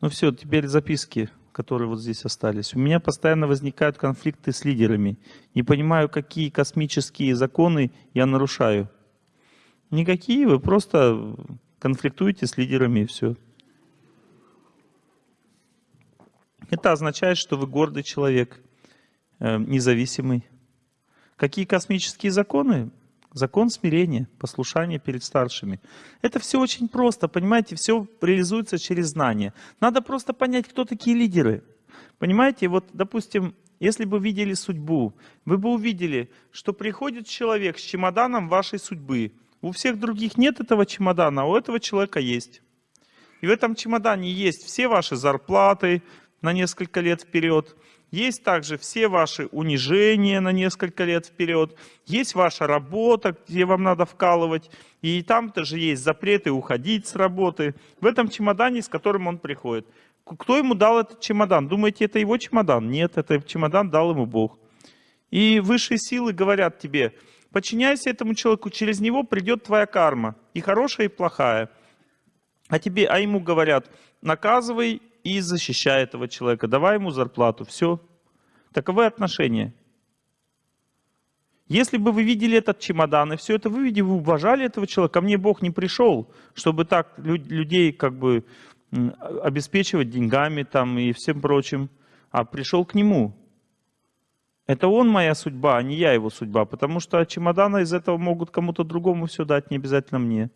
Ну все, теперь записки, которые вот здесь остались. У меня постоянно возникают конфликты с лидерами. Не понимаю, какие космические законы я нарушаю. Никакие, вы просто конфликтуете с лидерами и все. Это означает, что вы гордый человек, э, независимый. Какие космические законы? Закон смирения, послушания перед старшими. Это все очень просто, понимаете, все реализуется через знание. Надо просто понять, кто такие лидеры. Понимаете, вот, допустим, если бы видели судьбу, вы бы увидели, что приходит человек с чемоданом вашей судьбы. У всех других нет этого чемодана, а у этого человека есть. И в этом чемодане есть все ваши зарплаты, на несколько лет вперед. Есть также все ваши унижения на несколько лет вперед. Есть ваша работа, где вам надо вкалывать. И там тоже есть запреты уходить с работы. В этом чемодане, с которым он приходит. Кто ему дал этот чемодан? Думаете, это его чемодан? Нет, это чемодан дал ему Бог. И высшие силы говорят тебе, подчиняйся этому человеку, через него придет твоя карма. И хорошая, и плохая. А, тебе, а ему говорят, наказывай и защищай этого человека, давай ему зарплату, все. Таковы отношения. Если бы вы видели этот чемодан и все это вы видели, вы уважали этого человека, ко мне Бог не пришел, чтобы так людей как бы обеспечивать деньгами там и всем прочим, а пришел к нему. Это он моя судьба, а не я его судьба, потому что чемодана из этого могут кому-то другому все дать, не обязательно мне.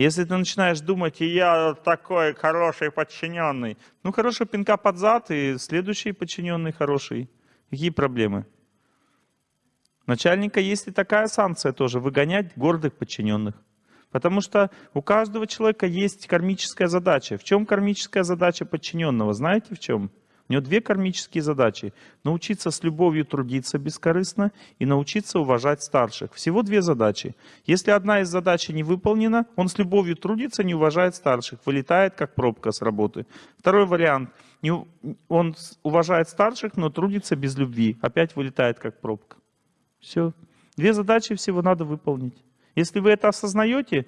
Если ты начинаешь думать, и я такой хороший подчиненный, ну хорошо, пинка под зад, и следующий подчиненный хороший. Какие проблемы? Начальника есть и такая санкция тоже, выгонять гордых подчиненных. Потому что у каждого человека есть кармическая задача. В чем кармическая задача подчиненного? Знаете в чем? У него две кармические задачи. Научиться с любовью трудиться бескорыстно и научиться уважать старших. Всего две задачи. Если одна из задач не выполнена, он с любовью трудится, не уважает старших, вылетает как пробка с работы. Второй вариант. Он уважает старших, но трудится без любви. Опять вылетает как пробка. Все. Две задачи всего надо выполнить. Если вы это осознаете,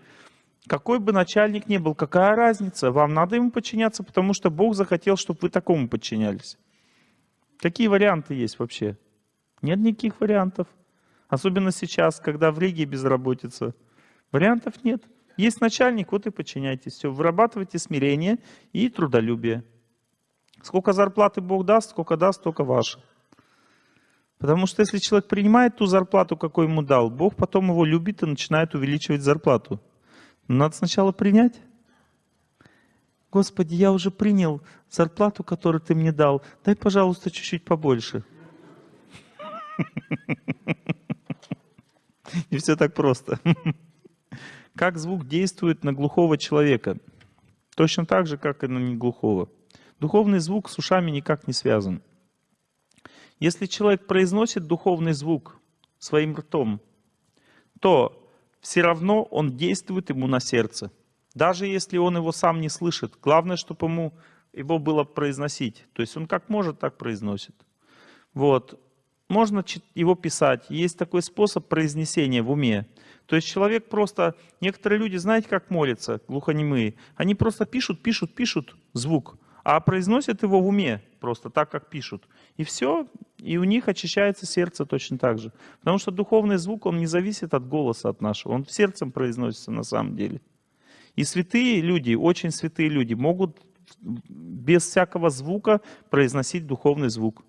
какой бы начальник ни был, какая разница? Вам надо ему подчиняться, потому что Бог захотел, чтобы вы такому подчинялись. Какие варианты есть вообще? Нет никаких вариантов. Особенно сейчас, когда в Риге безработица. Вариантов нет. Есть начальник, вот и подчиняйтесь. Все, вырабатывайте смирение и трудолюбие. Сколько зарплаты Бог даст, сколько даст, столько ваше. Потому что если человек принимает ту зарплату, какой ему дал, Бог потом его любит и начинает увеличивать зарплату. Надо сначала принять. Господи, я уже принял зарплату, которую ты мне дал. Дай, пожалуйста, чуть-чуть побольше. Не все так просто. Как звук действует на глухого человека? Точно так же, как и на неглухого. Духовный звук с ушами никак не связан. Если человек произносит духовный звук своим ртом, то все равно он действует ему на сердце. Даже если он его сам не слышит. Главное, чтобы ему его было произносить. То есть он как может, так произносит. Вот. Можно его писать. Есть такой способ произнесения в уме. То есть человек просто... Некоторые люди, знаете, как молятся, глухонемые? Они просто пишут, пишут, пишут звук а произносят его в уме, просто так, как пишут. И все, и у них очищается сердце точно так же. Потому что духовный звук, он не зависит от голоса от нашего, он сердцем произносится на самом деле. И святые люди, очень святые люди, могут без всякого звука произносить духовный звук.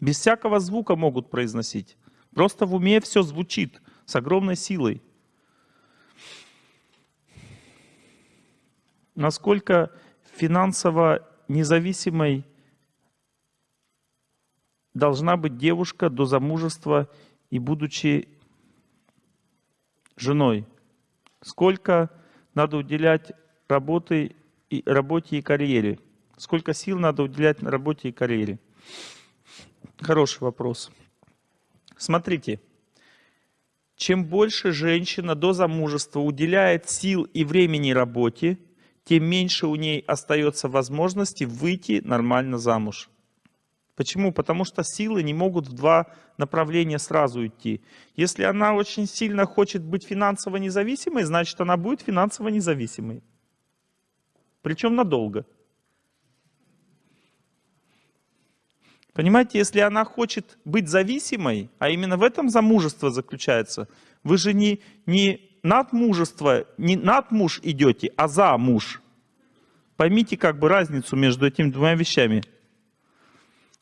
Без всякого звука могут произносить. Просто в уме все звучит с огромной силой. насколько финансово независимой должна быть девушка до замужества и будучи женой. Сколько надо уделять работе и, работе и карьере. Сколько сил надо уделять работе и карьере. Хороший вопрос. Смотрите, чем больше женщина до замужества уделяет сил и времени работе, тем меньше у ней остается возможности выйти нормально замуж. Почему? Потому что силы не могут в два направления сразу идти. Если она очень сильно хочет быть финансово независимой, значит она будет финансово независимой. Причем надолго. Понимаете, если она хочет быть зависимой, а именно в этом замужество заключается, вы же не, не над мужество, не над муж идете, а за муж. Поймите как бы разницу между этими двумя вещами.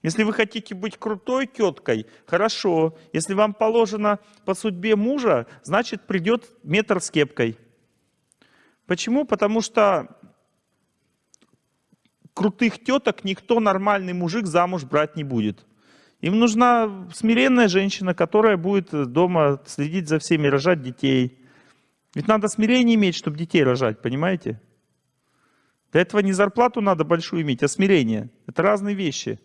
Если вы хотите быть крутой теткой, хорошо. Если вам положено по судьбе мужа, значит придет метр с кепкой. Почему? Потому что крутых теток никто нормальный мужик замуж брать не будет. Им нужна смиренная женщина, которая будет дома следить за всеми, рожать детей. Ведь надо смирение иметь, чтобы детей рожать, понимаете? Для этого не зарплату надо большую иметь, а смирение. Это разные вещи.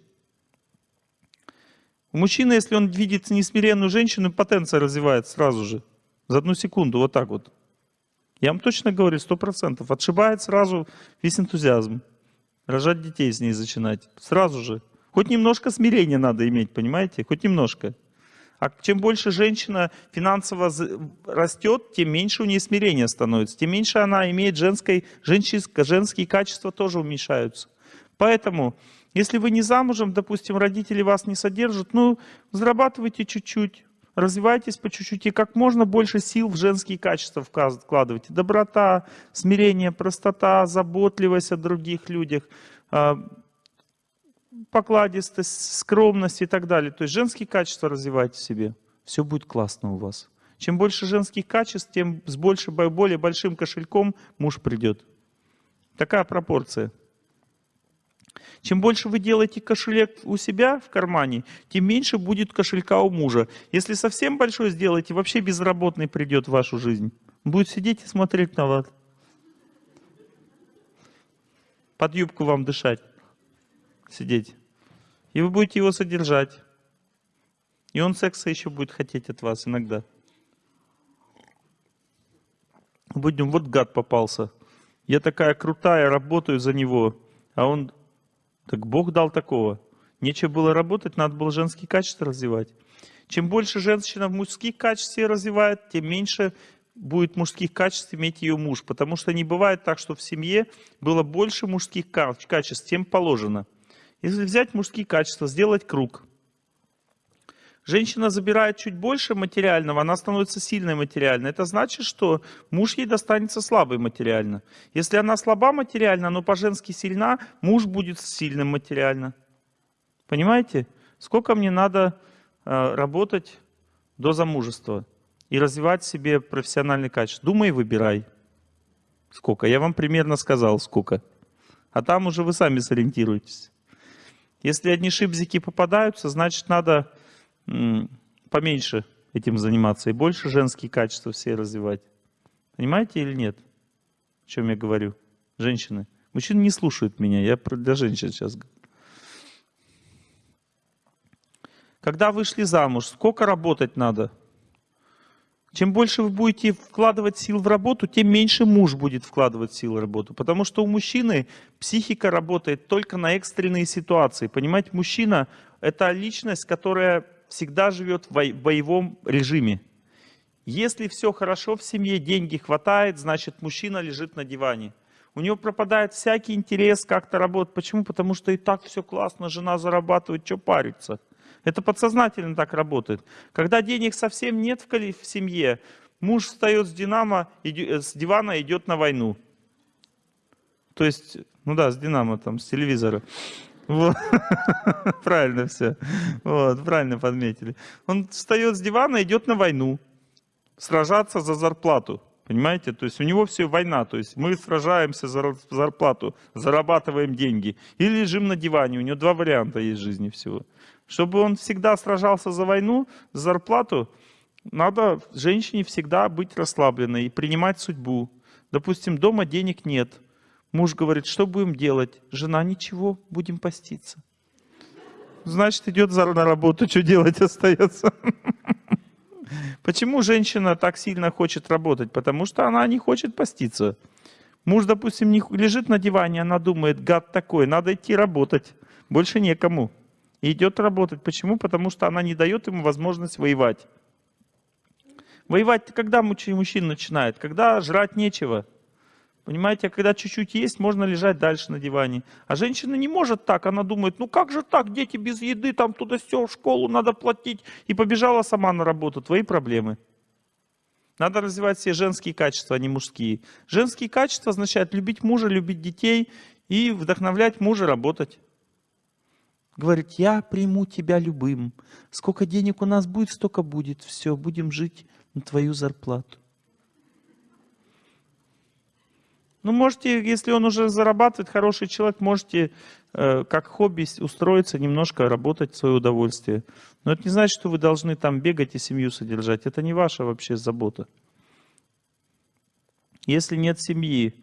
У мужчины, если он видит несмиренную женщину, потенция развивается сразу же. За одну секунду, вот так вот. Я вам точно говорю, сто процентов. Отшибает сразу весь энтузиазм. Рожать детей с ней начинать. Сразу же. Хоть немножко смирения надо иметь, понимаете? Хоть немножко. А чем больше женщина финансово растет, тем меньше у нее смирения становится. Тем меньше она имеет женской, женщинское, женские качества тоже уменьшаются. Поэтому, если вы не замужем, допустим, родители вас не содержат, ну, зарабатывайте чуть-чуть, развивайтесь по чуть-чуть и как можно больше сил в женские качества вкладывайте. Доброта, смирение, простота, заботливость о других людях, а, покладистость, скромность и так далее. То есть женские качества развивайте в себе. Все будет классно у вас. Чем больше женских качеств, тем с больше, более большим кошельком муж придет. Такая пропорция. Чем больше вы делаете кошелек у себя в кармане, тем меньше будет кошелька у мужа. Если совсем большой сделаете, вообще безработный придет в вашу жизнь. Будет сидеть и смотреть на вас. Под юбку вам дышать. Сидеть. И вы будете его содержать. И он секса еще будет хотеть от вас иногда. Будем, вот гад попался. Я такая крутая, работаю за него. А он так Бог дал такого. Нечего было работать, надо было женские качества развивать. Чем больше женщина в мужских качествах развивает, тем меньше будет мужских качеств иметь ее муж. Потому что не бывает так, что в семье было больше мужских качеств, тем положено. Если взять мужские качества, сделать круг – женщина забирает чуть больше материального, она становится сильной материально. Это значит, что муж ей достанется слабый материально. Если она слаба материально, но по-женски сильна, муж будет сильным материально. Понимаете? Сколько мне надо э, работать до замужества и развивать себе профессиональный качество? Думай, выбирай. Сколько? Я вам примерно сказал, сколько. А там уже вы сами сориентируетесь. Если одни шибзики попадаются, значит надо поменьше этим заниматься и больше женские качества все развивать. Понимаете или нет? О чем я говорю? Женщины. Мужчины не слушают меня, я для женщин сейчас говорю. Когда вышли замуж, сколько работать надо? Чем больше вы будете вкладывать сил в работу, тем меньше муж будет вкладывать сил в работу. Потому что у мужчины психика работает только на экстренные ситуации. Понимаете, мужчина – это личность, которая всегда живет в боевом режиме. Если все хорошо в семье, деньги хватает, значит мужчина лежит на диване. У него пропадает всякий интерес как-то работать. Почему? Потому что и так все классно, жена зарабатывает, что париться. Это подсознательно так работает. Когда денег совсем нет в семье, муж встает с, динамо, с дивана идет на войну. То есть, ну да, с динамо, там, с телевизора. Вот. правильно все. Вот, правильно подметили. Он встает с дивана, идет на войну. Сражаться за зарплату. Понимаете? То есть у него все война. То есть мы сражаемся за зарплату, зарабатываем деньги. Или лежим на диване. У него два варианта есть жизни всего. Чтобы он всегда сражался за войну, за зарплату, надо женщине всегда быть расслабленной и принимать судьбу. Допустим, дома денег нет. Муж говорит, что будем делать? Жена, ничего, будем поститься. Значит, идет на работу, что делать остается? Почему женщина так сильно хочет работать? Потому что она не хочет поститься. Муж, допустим, не лежит на диване, она думает, гад такой, надо идти работать. Больше некому. И идет работать. Почему? Потому что она не дает ему возможность воевать. Воевать когда мужчина начинает? Когда жрать нечего. Понимаете, а когда чуть-чуть есть, можно лежать дальше на диване. А женщина не может так, она думает, ну как же так, дети без еды, там туда все, в школу надо платить. И побежала сама на работу, твои проблемы. Надо развивать все женские качества, а не мужские. Женские качества означают любить мужа, любить детей и вдохновлять мужа работать. Говорит, я приму тебя любым. Сколько денег у нас будет, столько будет. Все, будем жить на твою зарплату. Ну, можете, если он уже зарабатывает, хороший человек, можете э, как хобби устроиться, немножко работать в свое удовольствие. Но это не значит, что вы должны там бегать и семью содержать. Это не ваша вообще забота. Если нет семьи,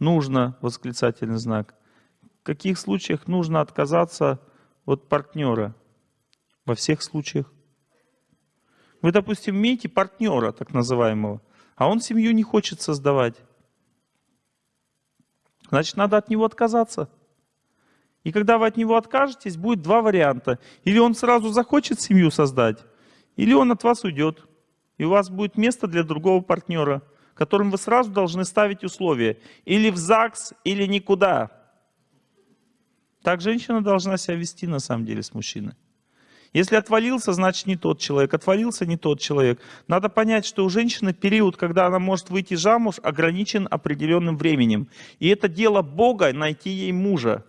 нужно, восклицательный знак. В каких случаях нужно отказаться от партнера? Во всех случаях. Вы, допустим, имеете партнера, так называемого, а он семью не хочет создавать. Значит, надо от него отказаться. И когда вы от него откажетесь, будет два варианта. Или он сразу захочет семью создать, или он от вас уйдет. И у вас будет место для другого партнера, которым вы сразу должны ставить условия. Или в ЗАГС, или никуда. Так женщина должна себя вести на самом деле с мужчиной. Если отвалился, значит не тот человек. Отвалился не тот человек. Надо понять, что у женщины период, когда она может выйти замуж, ограничен определенным временем. И это дело Бога найти ей мужа.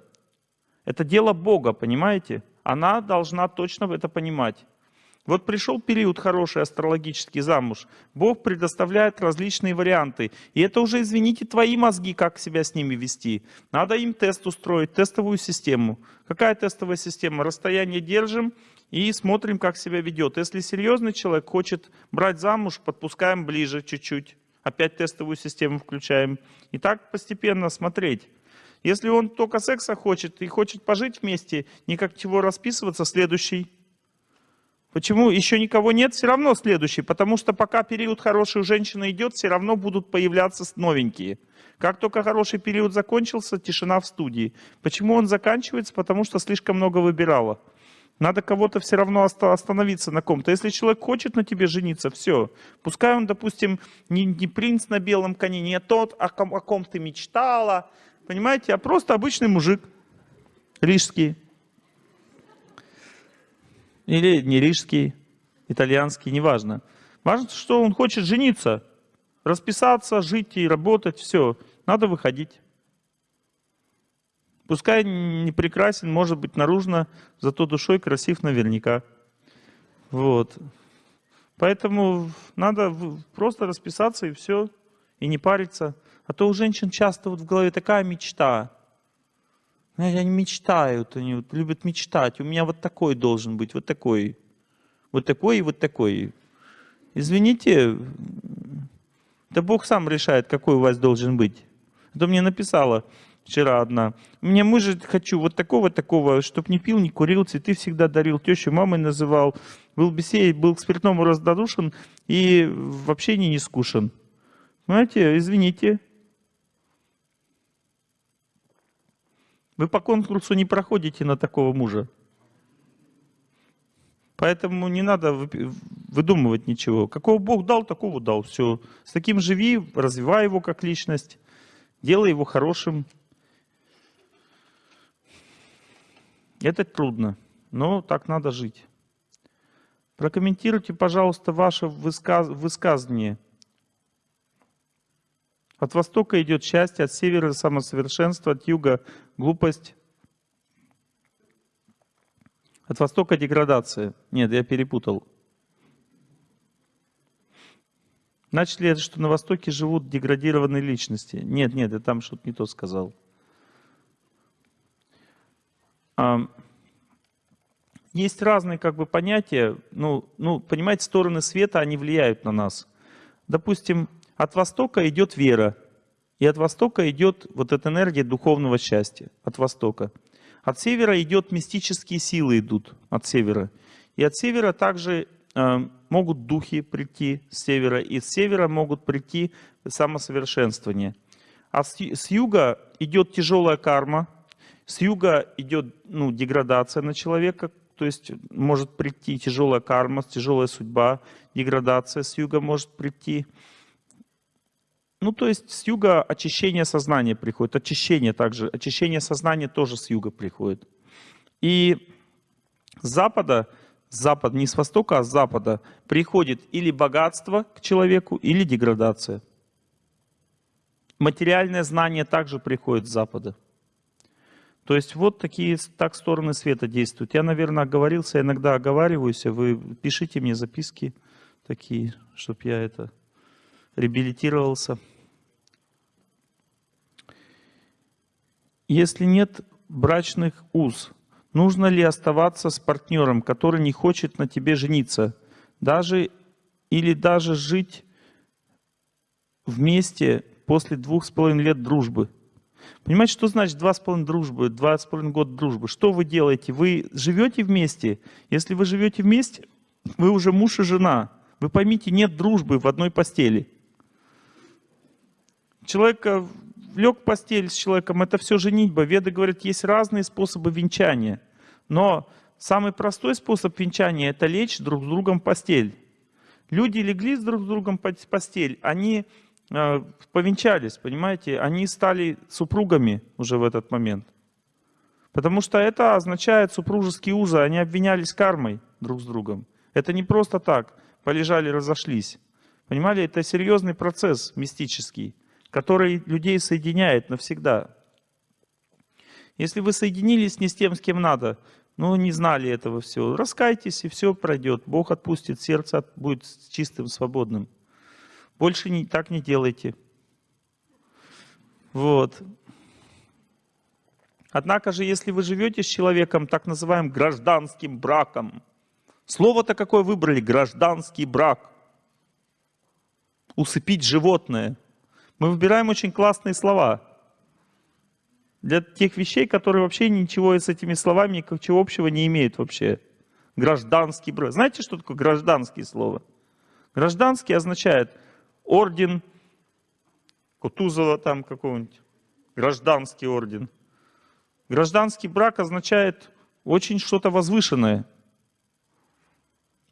Это дело Бога, понимаете? Она должна точно это понимать. Вот пришел период хороший астрологический замуж. Бог предоставляет различные варианты. И это уже, извините, твои мозги, как себя с ними вести. Надо им тест устроить, тестовую систему. Какая тестовая система? Расстояние держим, и смотрим, как себя ведет. Если серьезный человек хочет брать замуж, подпускаем ближе чуть-чуть. Опять тестовую систему включаем. И так постепенно смотреть. Если он только секса хочет и хочет пожить вместе, никак чего расписываться, следующий. Почему еще никого нет, все равно следующий. Потому что пока период хороший у женщины идет, все равно будут появляться новенькие. Как только хороший период закончился, тишина в студии. Почему он заканчивается? Потому что слишком много выбирала. Надо кого-то все равно остановиться на ком-то. Если человек хочет на тебе жениться, все. Пускай он, допустим, не, не принц на белом коне, не тот, о ком, о ком ты мечтала, понимаете, а просто обычный мужик, рижский. Или не рижский, итальянский, неважно. Важно, что он хочет жениться, расписаться, жить и работать, все. Надо выходить. Пускай не прекрасен, может быть, наружно, зато душой красив наверняка. Вот. Поэтому надо просто расписаться и все, и не париться. А то у женщин часто вот в голове такая мечта. Я не мечтаю, они вот любят мечтать. У меня вот такой должен быть, вот такой. Вот такой и вот такой. Извините, да Бог сам решает, какой у вас должен быть. Это мне написала вчера одна. Мне мужа хочу вот такого-такого, чтоб не пил, не курил, цветы всегда дарил, тещу мамой называл, был бесей, был к спиртному раздодушен и вообще не скушен. Понимаете, извините. Вы по конкурсу не проходите на такого мужа. Поэтому не надо выдумывать ничего. Какого Бог дал, такого дал. Все. С таким живи, развивай его как личность, делай его хорошим. Это трудно, но так надо жить. Прокомментируйте, пожалуйста, ваше высказ... высказывание. От востока идет счастье, от севера самосовершенство, от юга глупость. От востока деградация. Нет, я перепутал. Значит ли это, что на Востоке живут деградированные личности? Нет, нет, я там что-то не то сказал. Есть разные как бы понятия, ну, ну, понимаете, стороны света, они влияют на нас. Допустим, от Востока идет вера, и от Востока идет вот эта энергия духовного счастья, от Востока. От Севера идет мистические силы идут, от Севера. И от Севера также э, могут духи прийти с Севера, и с Севера могут прийти самосовершенствование. А с, с Юга идет тяжелая карма, с юга идет ну, деградация на человека, то есть может прийти тяжелая карма, тяжелая судьба, деградация с юга может прийти. Ну, то есть с юга очищение сознания приходит, очищение также, очищение сознания тоже с юга приходит. И с запада, с запада, не с востока, а с запада приходит или богатство к человеку, или деградация. Материальное знание также приходит с запада. То есть вот такие так стороны света действуют. Я, наверное, оговорился, иногда оговариваюсь, а вы пишите мне записки такие, чтобы я это реабилитировался. Если нет брачных уз, нужно ли оставаться с партнером, который не хочет на тебе жениться, даже или даже жить вместе после двух с половиной лет дружбы? Понимаете, что значит два с половиной дружбы, два с половиной года дружбы? Что вы делаете? Вы живете вместе? Если вы живете вместе, вы уже муж и жена. Вы поймите, нет дружбы в одной постели. Человек э, лег в постель с человеком, это все женитьба. Веды говорят, есть разные способы венчания. Но самый простой способ венчания – это лечь друг с другом в постель. Люди легли друг с другом в постель, они э, повенчались, понимаете? Они стали супругами уже в этот момент. Потому что это означает супружеские узы, они обвинялись кармой друг с другом. Это не просто так, полежали, разошлись. Понимали, это серьезный процесс мистический который людей соединяет навсегда. Если вы соединились не с тем, с кем надо, ну, не знали этого всего, раскайтесь, и все пройдет. Бог отпустит, сердце будет чистым, свободным. Больше не, так не делайте. Вот. Однако же, если вы живете с человеком так называемым гражданским браком, слово-то какое выбрали, гражданский брак, усыпить животное – мы выбираем очень классные слова для тех вещей, которые вообще ничего с этими словами ничего общего не имеют вообще. Гражданский брак. Знаете, что такое гражданские слово? Гражданский означает орден Кутузова там какого-нибудь, гражданский орден. Гражданский брак означает очень что-то возвышенное.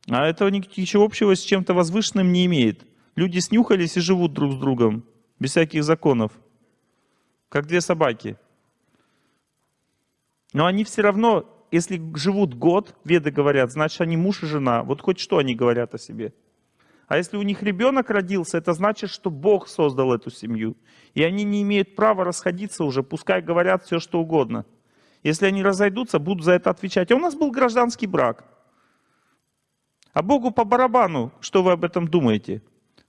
А этого ничего общего с чем-то возвышенным не имеет. Люди снюхались и живут друг с другом без всяких законов, как две собаки. Но они все равно, если живут год, веды говорят, значит они муж и жена. Вот хоть что они говорят о себе. А если у них ребенок родился, это значит, что Бог создал эту семью. И они не имеют права расходиться уже, пускай говорят все, что угодно. Если они разойдутся, будут за это отвечать. А у нас был гражданский брак. А Богу по барабану, что вы об этом думаете?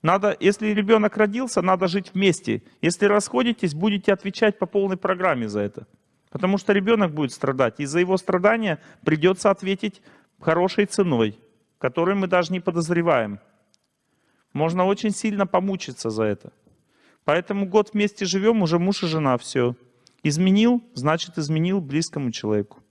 Надо, если ребенок родился, надо жить вместе. Если расходитесь, будете отвечать по полной программе за это. Потому что ребенок будет страдать. И за его страдания придется ответить хорошей ценой, которую мы даже не подозреваем. Можно очень сильно помучиться за это. Поэтому год вместе живем, уже муж и жена, все. Изменил, значит изменил близкому человеку.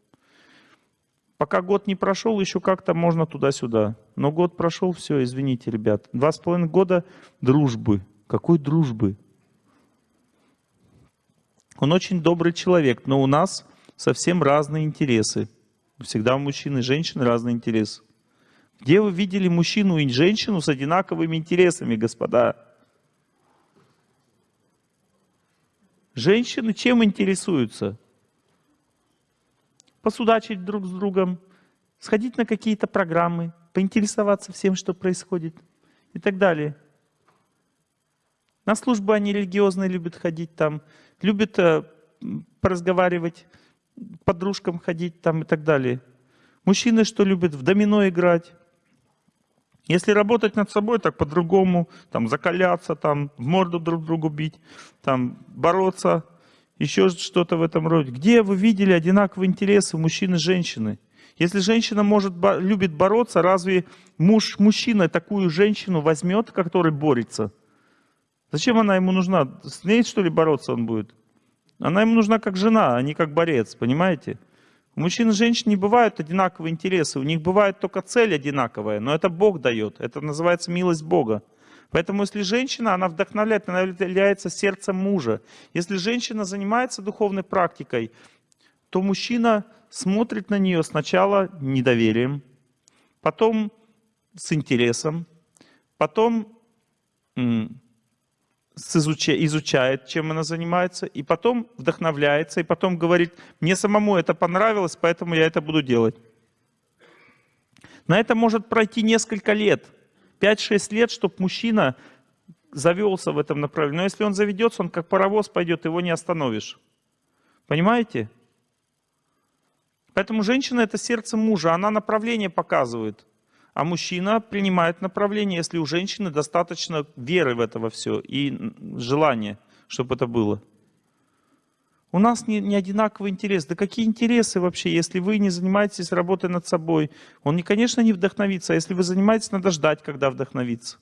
Пока год не прошел, еще как-то можно туда-сюда. Но год прошел, все, извините, ребят. Два с половиной года дружбы. Какой дружбы? Он очень добрый человек, но у нас совсем разные интересы. Всегда у мужчин и женщин разные интересы. Где вы видели мужчину и женщину с одинаковыми интересами, господа? Женщины чем интересуются? Посудачить друг с другом, сходить на какие-то программы, поинтересоваться всем, что происходит и так далее. На службы они религиозные любят ходить там, любят э, поразговаривать, подружкам ходить там и так далее. Мужчины что любят? В домино играть. Если работать над собой, так по-другому, там закаляться, там в морду друг другу бить, там бороться, еще что-то в этом роде. Где вы видели одинаковые интересы мужчины и женщины? Если женщина может, любит бороться, разве муж, мужчина такую женщину возьмет, который борется? Зачем она ему нужна? С ней, что ли, бороться он будет? Она ему нужна как жена, а не как борец, понимаете? У мужчин и женщин не бывают одинаковые интересы, у них бывает только цель одинаковая, но это Бог дает, это называется милость Бога. Поэтому если женщина, она вдохновляет, она является сердцем мужа. Если женщина занимается духовной практикой, то мужчина смотрит на нее сначала недоверием, потом с интересом, потом изучает, чем она занимается, и потом вдохновляется, и потом говорит, мне самому это понравилось, поэтому я это буду делать. На это может пройти несколько лет, 5-6 лет, чтобы мужчина завелся в этом направлении. Но если он заведется, он как паровоз пойдет, его не остановишь. Понимаете? Поэтому женщина — это сердце мужа, она направление показывает. А мужчина принимает направление, если у женщины достаточно веры в это во все и желания, чтобы это было. У нас не, не одинаковый интерес. Да какие интересы вообще, если вы не занимаетесь работой над собой? Он, конечно, не вдохновится, а если вы занимаетесь, надо ждать, когда вдохновится.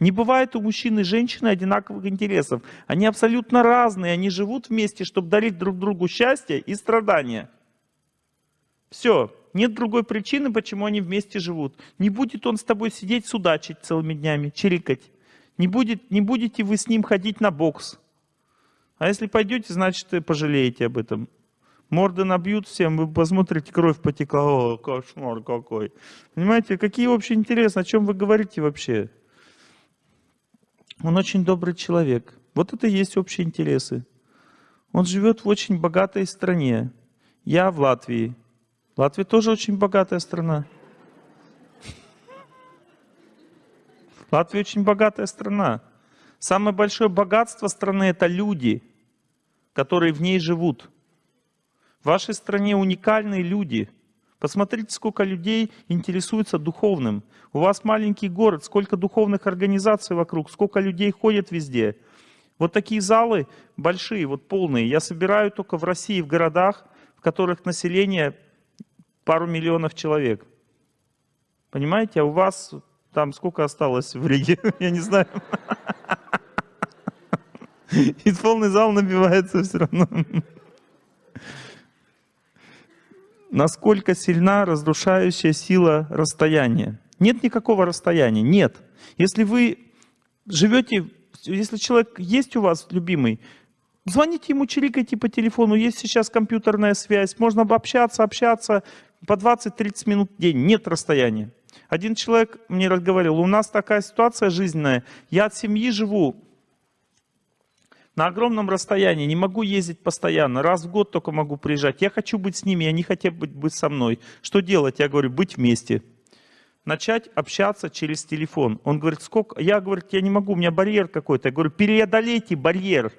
Не бывает у мужчин и женщины одинаковых интересов. Они абсолютно разные, они живут вместе, чтобы дарить друг другу счастье и страдания. Все, нет другой причины, почему они вместе живут. Не будет он с тобой сидеть судачить целыми днями, чирикать. Не, будет, не будете вы с ним ходить на бокс. А если пойдете, значит, пожалеете об этом. Морды набьют всем, вы посмотрите, кровь потекла. О, кошмар какой. Понимаете, какие вообще интересы, о чем вы говорите вообще? Он очень добрый человек. Вот это и есть общие интересы. Он живет в очень богатой стране. Я в Латвии. Латвия тоже очень богатая страна. Латвия очень богатая страна. Самое большое богатство страны – это люди, которые в ней живут. В вашей стране уникальные люди. Посмотрите, сколько людей интересуются духовным. У вас маленький город, сколько духовных организаций вокруг, сколько людей ходят везде. Вот такие залы большие, вот полные, я собираю только в России, в городах, в которых население пару миллионов человек. Понимаете, а у вас там сколько осталось в Риге? Я не знаю. И полный зал набивается все равно. Насколько сильна разрушающая сила расстояния? Нет никакого расстояния, нет. Если вы живете, если человек есть у вас любимый, звоните ему, чирикайте по телефону, есть сейчас компьютерная связь, можно общаться, общаться, по 20-30 минут в день, нет расстояния. Один человек мне разговаривал, у нас такая ситуация жизненная, я от семьи живу на огромном расстоянии, не могу ездить постоянно, раз в год только могу приезжать. Я хочу быть с ними, они хотят быть, быть со мной. Что делать? Я говорю, быть вместе. Начать общаться через телефон. Он говорит, сколько? Я говорю, я не могу, у меня барьер какой-то. Я говорю, преодолейте барьер.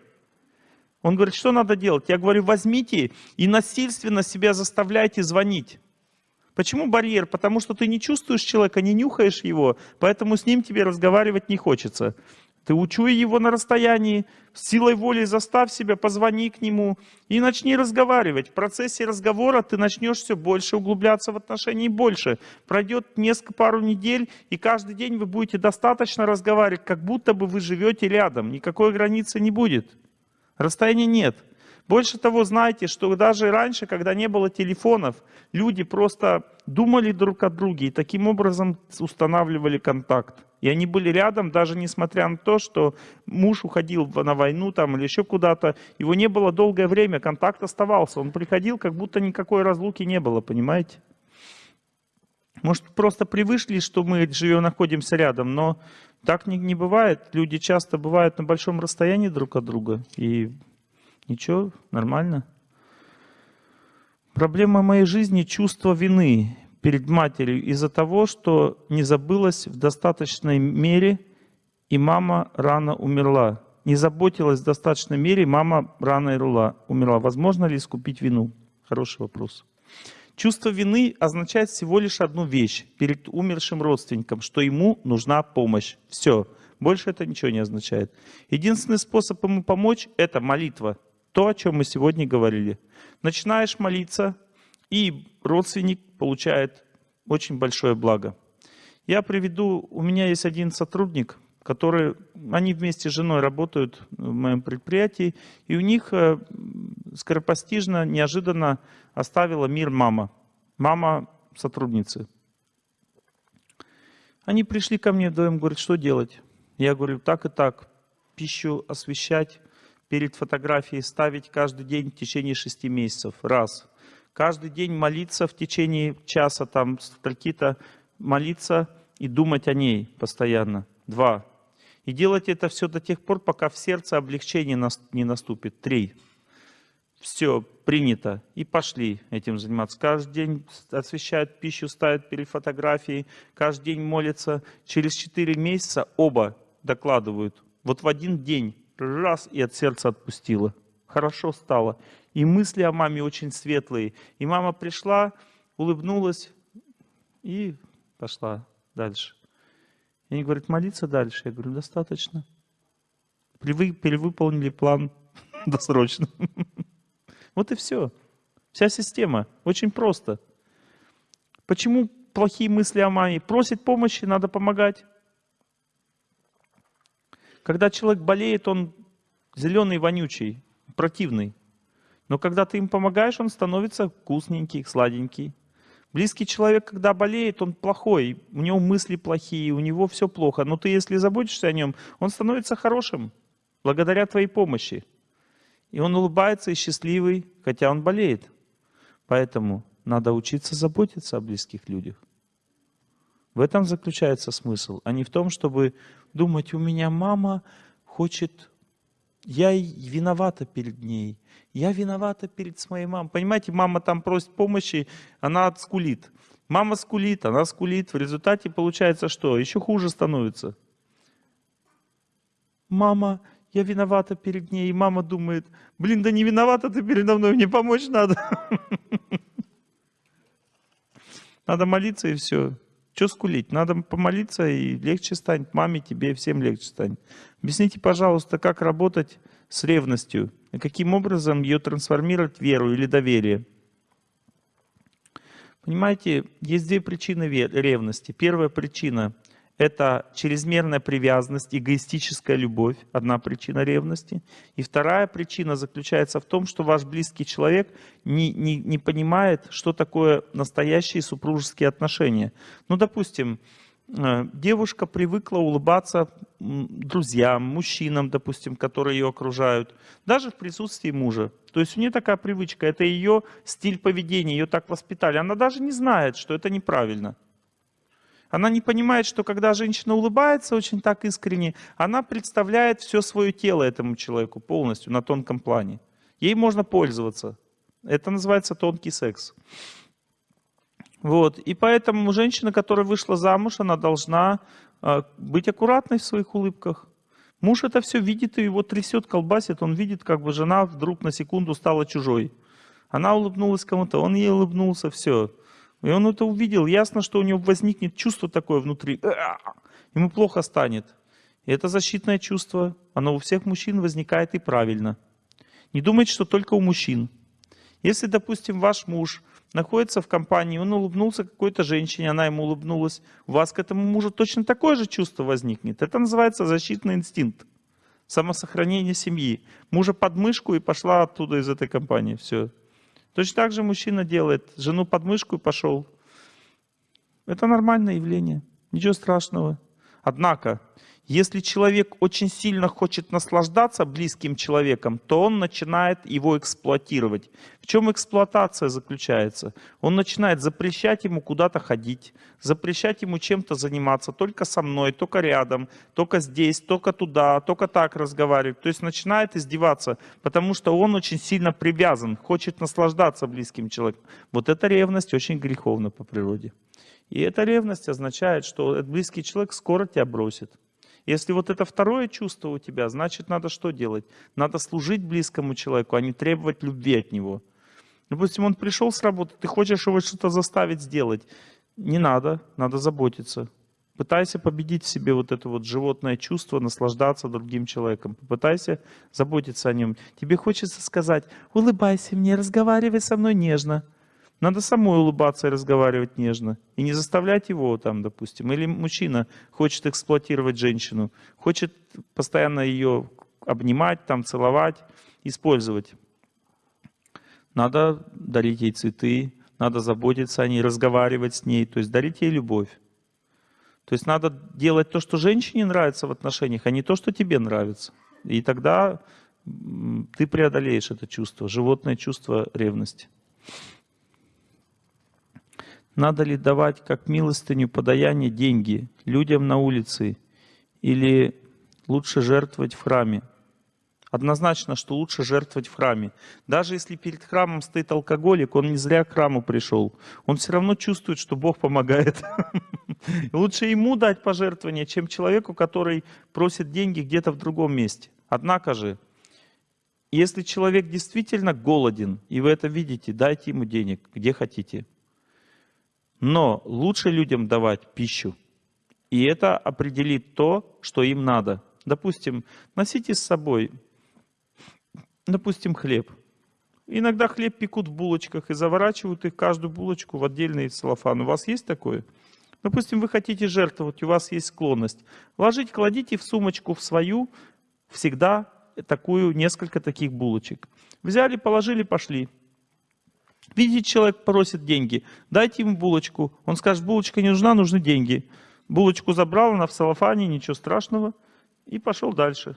Он говорит, что надо делать? Я говорю, возьмите и насильственно себя заставляйте звонить. Почему барьер? Потому что ты не чувствуешь человека, не нюхаешь его, поэтому с ним тебе разговаривать не хочется. Ты учуй его на расстоянии, силой воли заставь себя, позвони к нему и начни разговаривать. В процессе разговора ты начнешь все больше углубляться в отношения и больше. Пройдет несколько пару недель, и каждый день вы будете достаточно разговаривать, как будто бы вы живете рядом. Никакой границы не будет. Расстояния нет. Больше того, знаете, что даже раньше, когда не было телефонов, люди просто думали друг о друге и таким образом устанавливали контакт. И они были рядом, даже несмотря на то, что муж уходил на войну там или еще куда-то. Его не было долгое время, контакт оставался. Он приходил, как будто никакой разлуки не было, понимаете? Может, просто привыкли, что мы живем, находимся рядом, но так не, не бывает. Люди часто бывают на большом расстоянии друг от друга. И Ничего, нормально. Проблема моей жизни – чувство вины перед матерью из-за того, что не забылась в достаточной мере, и мама рано умерла. Не заботилась в достаточной мере, мама рано умерла. Возможно ли искупить вину? Хороший вопрос. Чувство вины означает всего лишь одну вещь перед умершим родственником, что ему нужна помощь. Все. Больше это ничего не означает. Единственный способ ему помочь – это молитва – то, о чем мы сегодня говорили. Начинаешь молиться, и родственник получает очень большое благо. Я приведу, у меня есть один сотрудник, который, они вместе с женой работают в моем предприятии, и у них э, скоропостижно, неожиданно оставила мир мама, мама сотрудницы. Они пришли ко мне вдвоем, говорят, что делать? Я говорю, так и так, пищу освещать, перед фотографией ставить каждый день в течение шести месяцев. Раз. Каждый день молиться в течение часа, там, стольки-то молиться и думать о ней постоянно. Два. И делать это все до тех пор, пока в сердце облегчение не наступит. Три. Все, принято. И пошли этим заниматься. Каждый день освещают пищу, ставят перед фотографией, каждый день молятся. Через четыре месяца оба докладывают. Вот в один день раз и от сердца отпустила. Хорошо стало. И мысли о маме очень светлые. И мама пришла, улыбнулась и пошла дальше. И они говорят, молиться дальше. Я говорю, достаточно. Перевыполнили план досрочно. Вот и все. Вся система. Очень просто. Почему плохие мысли о маме? Просит помощи, надо помогать. Когда человек болеет, он зеленый, вонючий, противный. Но когда ты им помогаешь, он становится вкусненький, сладенький. Близкий человек, когда болеет, он плохой, у него мысли плохие, у него все плохо. Но ты, если заботишься о нем, он становится хорошим, благодаря твоей помощи. И он улыбается и счастливый, хотя он болеет. Поэтому надо учиться заботиться о близких людях. В этом заключается смысл, а не в том, чтобы думать, у меня мама хочет, я виновата перед ней, я виновата перед своей мамой. Понимаете, мама там просит помощи, она скулит. Мама скулит, она скулит. В результате получается что? Еще хуже становится. Мама, я виновата перед ней. И мама думает, блин, да не виновата ты передо мной, мне помочь надо. Надо молиться и все. Что скулить? Надо помолиться и легче станет. Маме, тебе, всем легче станет. Объясните, пожалуйста, как работать с ревностью? И каким образом ее трансформировать в веру или доверие? Понимаете, есть две причины ревности. Первая причина это чрезмерная привязанность, эгоистическая любовь, одна причина ревности. И вторая причина заключается в том, что ваш близкий человек не, не, не понимает, что такое настоящие супружеские отношения. Ну, допустим, э, девушка привыкла улыбаться друзьям, мужчинам, допустим, которые ее окружают, даже в присутствии мужа. То есть у нее такая привычка, это ее стиль поведения, ее так воспитали. Она даже не знает, что это неправильно. Она не понимает, что когда женщина улыбается очень так искренне, она представляет все свое тело этому человеку полностью на тонком плане. Ей можно пользоваться. Это называется тонкий секс. Вот. И поэтому женщина, которая вышла замуж, она должна э, быть аккуратной в своих улыбках. Муж это все видит и его трясет, колбасит. Он видит, как бы жена вдруг на секунду стала чужой. Она улыбнулась кому-то, он ей улыбнулся, все. И он это увидел. Ясно, что у него возникнет чувство такое внутри. Ему плохо станет. И это защитное чувство. Оно у всех мужчин возникает и правильно. Не думайте, что только у мужчин. Если, допустим, ваш муж находится в компании, он улыбнулся какой-то женщине, она ему улыбнулась, у вас к этому мужу точно такое же чувство возникнет. Это называется защитный инстинкт. Самосохранение семьи. Мужа под мышку и пошла оттуда из этой компании. Все. Точно так же мужчина делает. Жену под мышку и пошел. Это нормальное явление. Ничего страшного. Однако, если человек очень сильно хочет наслаждаться близким человеком, то он начинает его эксплуатировать. В чем эксплуатация заключается? Он начинает запрещать ему куда-то ходить, запрещать ему чем-то заниматься, только со мной, только рядом, только здесь, только туда, только так разговаривать. То есть начинает издеваться, потому что он очень сильно привязан, хочет наслаждаться близким человеком. Вот эта ревность очень греховна по природе. И эта ревность означает, что этот близкий человек скоро тебя бросит. Если вот это второе чувство у тебя, значит, надо что делать? Надо служить близкому человеку, а не требовать любви от него. Допустим, он пришел с работы, ты хочешь его что-то заставить сделать. Не надо, надо заботиться. Пытайся победить в себе вот это вот животное чувство, наслаждаться другим человеком. Попытайся заботиться о нем. Тебе хочется сказать, улыбайся мне, разговаривай со мной нежно. Надо самой улыбаться и разговаривать нежно. И не заставлять его там, допустим. Или мужчина хочет эксплуатировать женщину, хочет постоянно ее обнимать, там, целовать, использовать. Надо дарить ей цветы, надо заботиться о ней, разговаривать с ней, то есть дарить ей любовь. То есть надо делать то, что женщине нравится в отношениях, а не то, что тебе нравится. И тогда ты преодолеешь это чувство, животное чувство ревности. Надо ли давать как милостыню подаяние деньги людям на улице или лучше жертвовать в храме. Однозначно, что лучше жертвовать в храме. Даже если перед храмом стоит алкоголик, он не зря к храму пришел. Он все равно чувствует, что Бог помогает. Лучше ему дать пожертвование, чем человеку, который просит деньги где-то в другом месте. Однако же, если человек действительно голоден, и вы это видите, дайте ему денег, где хотите. Но лучше людям давать пищу. И это определит то, что им надо. Допустим, носите с собой, допустим, хлеб. Иногда хлеб пекут в булочках и заворачивают их, каждую булочку, в отдельный целлофан. У вас есть такое? Допустим, вы хотите жертвовать, у вас есть склонность. Ложить, кладите в сумочку в свою всегда такую, несколько таких булочек. Взяли, положили, пошли. Видите, человек просит деньги, дайте ему булочку. Он скажет, булочка не нужна, нужны деньги. Булочку забрал, она в салофане, ничего страшного, и пошел дальше.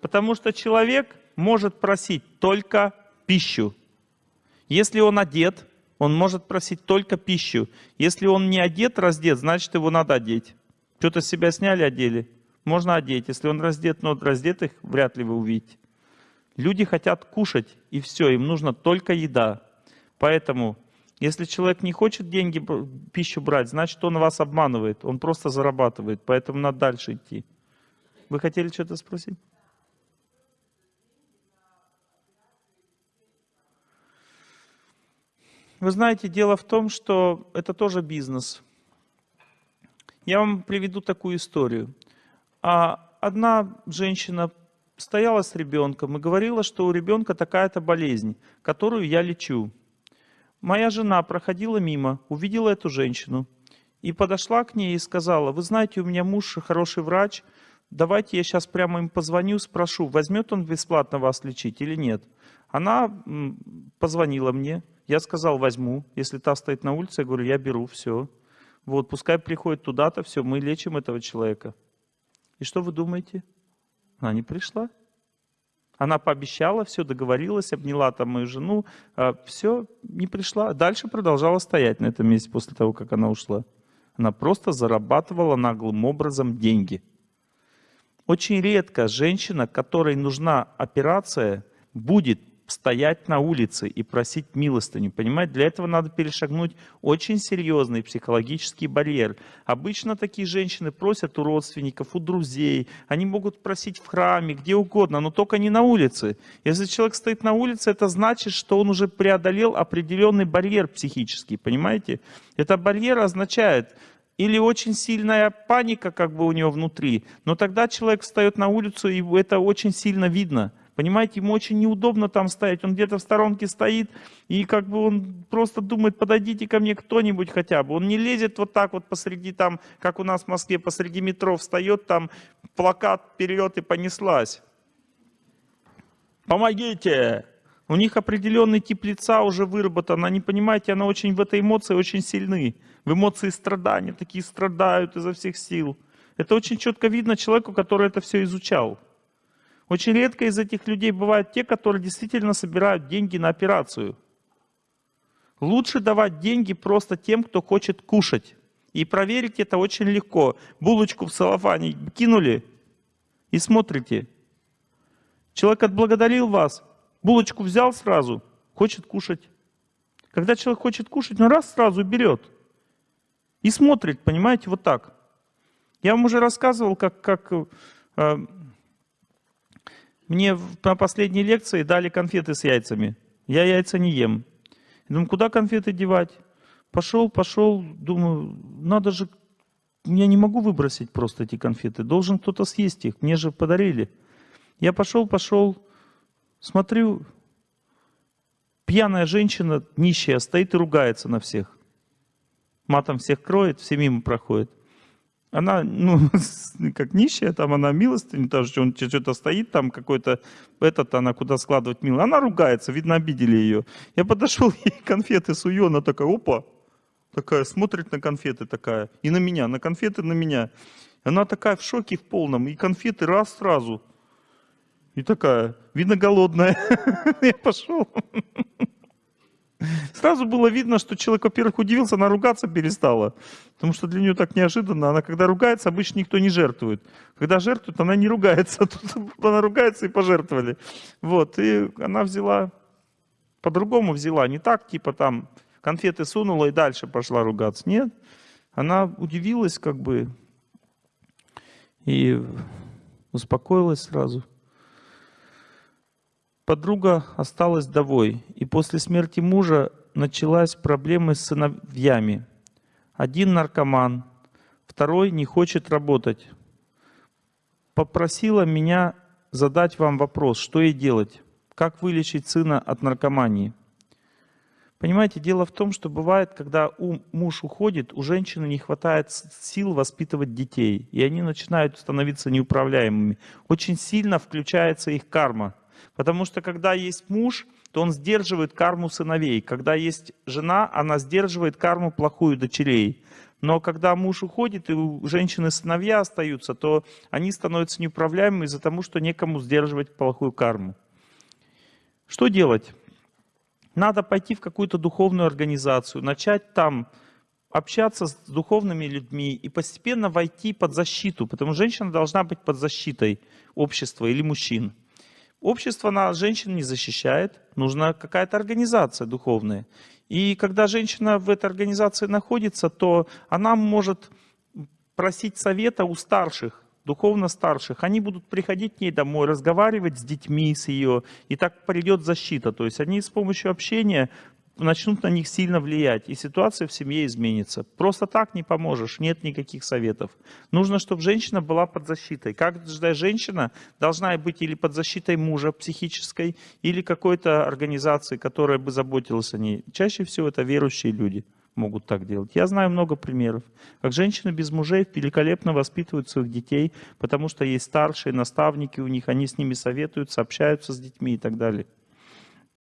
Потому что человек может просить только пищу. Если он одет, он может просить только пищу. Если он не одет, раздет, значит его надо одеть. Что-то с себя сняли, одели. Можно одеть. Если он раздет, но раздетых вряд ли вы увидите. Люди хотят кушать, и все, им нужно только еда. Поэтому, если человек не хочет деньги, пищу брать, значит, он вас обманывает, он просто зарабатывает, поэтому надо дальше идти. Вы хотели что-то спросить? Вы знаете, дело в том, что это тоже бизнес. Я вам приведу такую историю. А одна женщина стояла с ребенком и говорила, что у ребенка такая-то болезнь, которую я лечу. Моя жена проходила мимо, увидела эту женщину и подошла к ней и сказала, вы знаете, у меня муж хороший врач, давайте я сейчас прямо им позвоню, спрошу, возьмет он бесплатно вас лечить или нет. Она позвонила мне, я сказал, возьму. Если та стоит на улице, я говорю, я беру, все. Вот, пускай приходит туда-то, все, мы лечим этого человека. И что вы думаете? Она не пришла. Она пообещала, все, договорилась, обняла там мою жену, а, все, не пришла. Дальше продолжала стоять на этом месте после того, как она ушла. Она просто зарабатывала наглым образом деньги. Очень редко женщина, которой нужна операция, будет стоять на улице и просить милостыню. Понимаете, для этого надо перешагнуть очень серьезный психологический барьер. Обычно такие женщины просят у родственников, у друзей. Они могут просить в храме, где угодно, но только не на улице. Если человек стоит на улице, это значит, что он уже преодолел определенный барьер психический. Понимаете? Это барьер означает, или очень сильная паника как бы у него внутри, но тогда человек встает на улицу, и это очень сильно видно – Понимаете, ему очень неудобно там стоять. Он где-то в сторонке стоит, и как бы он просто думает, подойдите ко мне кто-нибудь хотя бы. Он не лезет вот так вот посреди там, как у нас в Москве, посреди метро встает, там плакат вперед и понеслась. Помогите! У них определенный тип лица уже выработан. Они, понимаете, она очень в этой эмоции очень сильны. В эмоции страдания, такие страдают изо всех сил. Это очень четко видно человеку, который это все изучал. Очень редко из этих людей бывают те, которые действительно собирают деньги на операцию. Лучше давать деньги просто тем, кто хочет кушать. И проверить это очень легко. Булочку в целлофане кинули и смотрите. Человек отблагодарил вас, булочку взял сразу, хочет кушать. Когда человек хочет кушать, он раз сразу берет. И смотрит, понимаете, вот так. Я вам уже рассказывал, как, как э, мне на последней лекции дали конфеты с яйцами. Я яйца не ем. Думаю, куда конфеты девать? Пошел, пошел, думаю, надо же, я не могу выбросить просто эти конфеты, должен кто-то съесть их, мне же подарили. Я пошел, пошел, смотрю, пьяная женщина, нищая, стоит и ругается на всех. Матом всех кроет, все мимо проходят она, ну, как нищая, там она милостыню, даже он что-то стоит, там какой-то, этот, она куда складывать мило. Она ругается, видно, обидели ее. Я подошел, ей конфеты сую, она такая, опа, такая, смотрит на конфеты такая, и на меня, на конфеты на меня. Она такая в шоке в полном, и конфеты раз сразу. И такая, видно, голодная. Я пошел. Сразу было видно, что человек, во-первых, удивился, она ругаться перестала. Потому что для нее так неожиданно. Она когда ругается, обычно никто не жертвует. Когда жертвует, она не ругается. Тут она ругается и пожертвовали. Вот. И она взяла, по-другому взяла. Не так, типа там конфеты сунула и дальше пошла ругаться. Нет. Она удивилась как бы и успокоилась сразу. Подруга осталась вдовой, и после смерти мужа началась проблема с сыновьями. Один наркоман, второй не хочет работать. Попросила меня задать вам вопрос, что ей делать? Как вылечить сына от наркомании? Понимаете, дело в том, что бывает, когда у, муж уходит, у женщины не хватает сил воспитывать детей, и они начинают становиться неуправляемыми. Очень сильно включается их карма. Потому что когда есть муж, то он сдерживает карму сыновей. Когда есть жена, она сдерживает карму плохую дочерей. Но когда муж уходит, и у женщины сыновья остаются, то они становятся неуправляемыми из-за того, что некому сдерживать плохую карму. Что делать? Надо пойти в какую-то духовную организацию, начать там общаться с духовными людьми и постепенно войти под защиту, потому что женщина должна быть под защитой общества или мужчин. Общество нас, женщин не защищает, нужна какая-то организация духовная. И когда женщина в этой организации находится, то она может просить совета у старших, духовно старших. Они будут приходить к ней домой, разговаривать с детьми, с ее, и так придет защита. То есть они с помощью общения начнут на них сильно влиять, и ситуация в семье изменится. Просто так не поможешь, нет никаких советов. Нужно, чтобы женщина была под защитой. Каждая женщина должна быть или под защитой мужа психической, или какой-то организации, которая бы заботилась о ней. Чаще всего это верующие люди могут так делать. Я знаю много примеров, как женщины без мужей великолепно воспитывают своих детей, потому что есть старшие наставники у них, они с ними советуются, общаются с детьми и так далее.